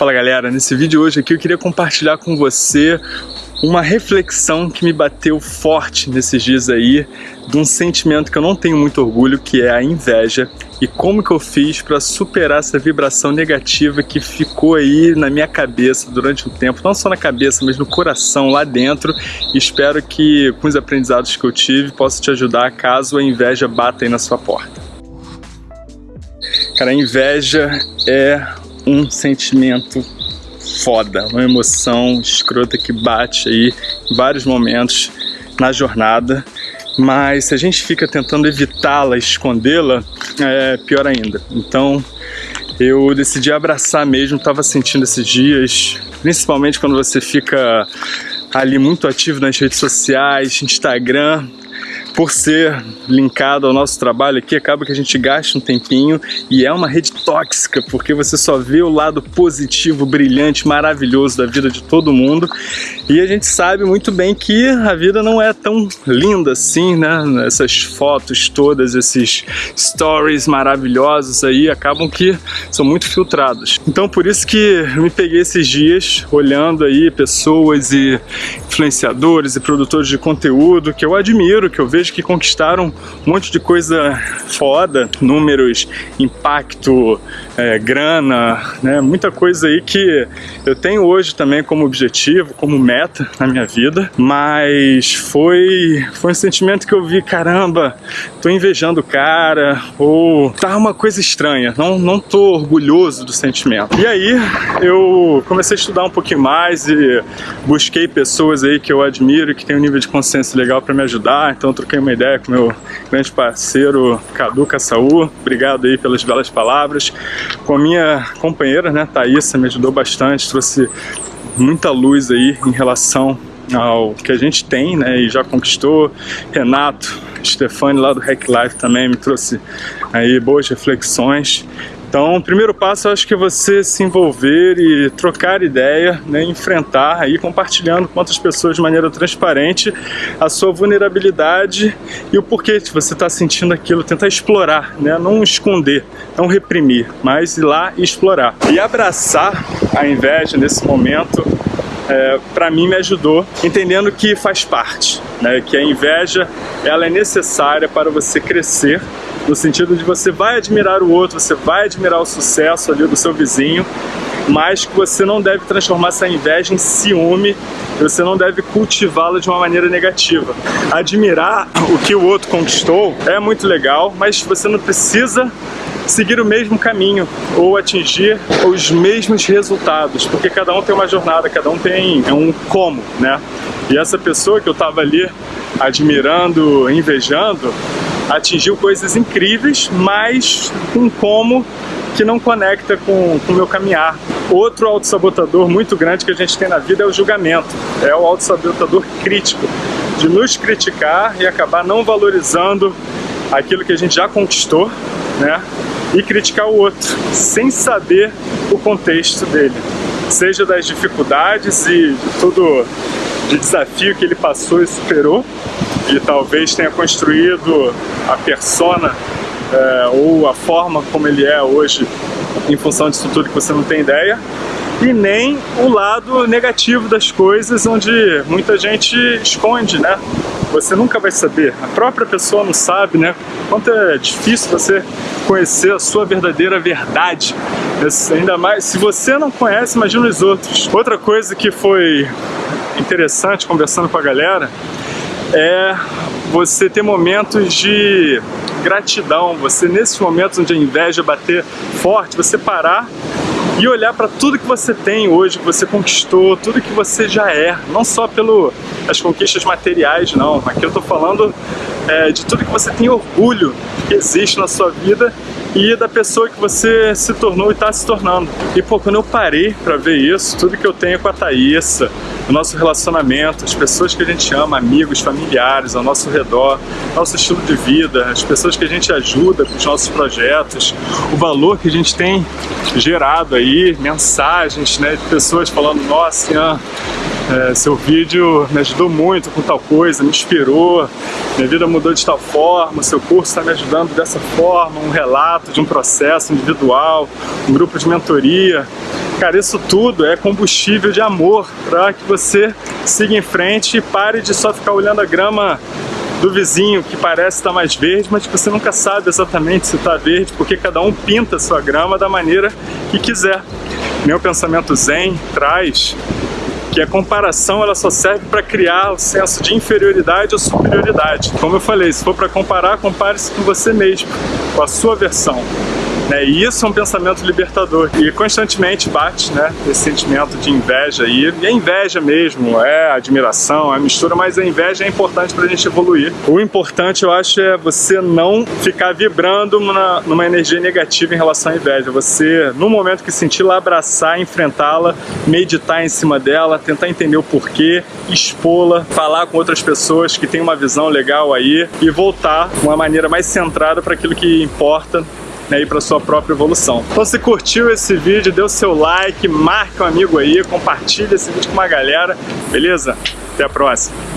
Fala galera, nesse vídeo hoje aqui eu queria compartilhar com você uma reflexão que me bateu forte nesses dias aí, de um sentimento que eu não tenho muito orgulho, que é a inveja, e como que eu fiz para superar essa vibração negativa que ficou aí na minha cabeça durante um tempo, não só na cabeça, mas no coração, lá dentro, e espero que com os aprendizados que eu tive possa te ajudar caso a inveja bata aí na sua porta. Cara, a inveja é um sentimento foda, uma emoção escrota que bate aí em vários momentos na jornada, mas se a gente fica tentando evitá-la, escondê-la, é pior ainda. Então eu decidi abraçar mesmo, estava sentindo esses dias, principalmente quando você fica ali muito ativo nas redes sociais, Instagram, por ser linkado ao nosso trabalho aqui, acaba que a gente gasta um tempinho e é uma rede tóxica, porque você só vê o lado positivo, brilhante, maravilhoso da vida de todo mundo e a gente sabe muito bem que a vida não é tão linda assim, né? Essas fotos todas, esses stories maravilhosos aí acabam que são muito filtrados. Então por isso que me peguei esses dias olhando aí pessoas e influenciadores e produtores de conteúdo que eu admiro, que eu vejo que conquistaram um monte de coisa foda, números, impacto, é, grana, né? Muita coisa aí que eu tenho hoje também como objetivo, como meta meta na minha vida, mas foi, foi um sentimento que eu vi, caramba, tô invejando o cara, ou tá uma coisa estranha, não, não tô orgulhoso do sentimento. E aí eu comecei a estudar um pouquinho mais e busquei pessoas aí que eu admiro, que tem um nível de consciência legal para me ajudar, então troquei uma ideia com meu grande parceiro Cadu Caçaú, obrigado aí pelas belas palavras, com a minha companheira, né, Thaísa, me ajudou bastante, trouxe muita luz aí em relação ao que a gente tem, né, e já conquistou. Renato, Stefani lá do Hack Life também me trouxe aí boas reflexões. Então, o primeiro passo acho que é você se envolver e trocar ideia, né, enfrentar aí compartilhando com outras pessoas de maneira transparente a sua vulnerabilidade e o porquê que você está sentindo aquilo, tentar explorar, né, não esconder, não reprimir, mas ir lá e explorar. E abraçar a inveja nesse momento é, para mim me ajudou, entendendo que faz parte, né, que a inveja ela é necessária para você crescer no sentido de você vai admirar o outro, você vai admirar o sucesso ali do seu vizinho, mas que você não deve transformar essa inveja em ciúme, você não deve cultivá-la de uma maneira negativa. Admirar o que o outro conquistou é muito legal, mas você não precisa seguir o mesmo caminho ou atingir os mesmos resultados, porque cada um tem uma jornada, cada um tem um como, né? E essa pessoa que eu estava ali admirando, invejando, atingiu coisas incríveis, mas com como que não conecta com o meu caminhar. Outro autossabotador muito grande que a gente tem na vida é o julgamento, é o autossabotador crítico, de nos criticar e acabar não valorizando aquilo que a gente já conquistou, né? E criticar o outro, sem saber o contexto dele, seja das dificuldades e de tudo de desafio que ele passou e superou, e talvez tenha construído a persona é, ou a forma como ele é hoje em função disso tudo que você não tem ideia e nem o lado negativo das coisas onde muita gente esconde, né? Você nunca vai saber, a própria pessoa não sabe, né? Quanto é difícil você conhecer a sua verdadeira verdade. Ainda mais, se você não conhece, imagina os outros. Outra coisa que foi interessante conversando com a galera é você ter momentos de gratidão, você nesses momentos onde a inveja bater forte, você parar e olhar para tudo que você tem hoje, que você conquistou, tudo que você já é, não só pelas conquistas materiais, não. Aqui eu estou falando é, de tudo que você tem orgulho que existe na sua vida e da pessoa que você se tornou e está se tornando. E pô, quando eu parei para ver isso, tudo que eu tenho com a Thaísa, o nosso relacionamento, as pessoas que a gente ama, amigos, familiares ao nosso redor, nosso estilo de vida, as pessoas que a gente ajuda com os nossos projetos, o valor que a gente tem gerado aí, mensagens né, de pessoas falando, nossa, é, seu vídeo me ajudou muito com tal coisa, me inspirou, minha vida mudou de tal forma, seu curso está me ajudando dessa forma, um relato de um processo individual, um grupo de mentoria. Cara, isso tudo é combustível de amor para que você siga em frente e pare de só ficar olhando a grama do vizinho que parece estar mais verde, mas você nunca sabe exatamente se está verde, porque cada um pinta a sua grama da maneira que quiser. Meu pensamento zen traz que a comparação ela só serve para criar o senso de inferioridade ou superioridade. Como eu falei, se for para comparar, compare-se com você mesmo, com a sua versão. Né? E isso é um pensamento libertador e constantemente bate né, esse sentimento de inveja aí. E é inveja mesmo, é admiração, é mistura, mas a inveja é importante para a gente evoluir. O importante, eu acho, é você não ficar vibrando numa, numa energia negativa em relação à inveja. Você, no momento que sentir lá, abraçar, enfrentá-la, meditar em cima dela, tentar entender o porquê, expô-la, falar com outras pessoas que têm uma visão legal aí e voltar de uma maneira mais centrada para aquilo que importa né, e para sua própria evolução. Então se curtiu esse vídeo, dê o seu like, marque um amigo aí, compartilhe esse vídeo com uma galera, beleza? Até a próxima!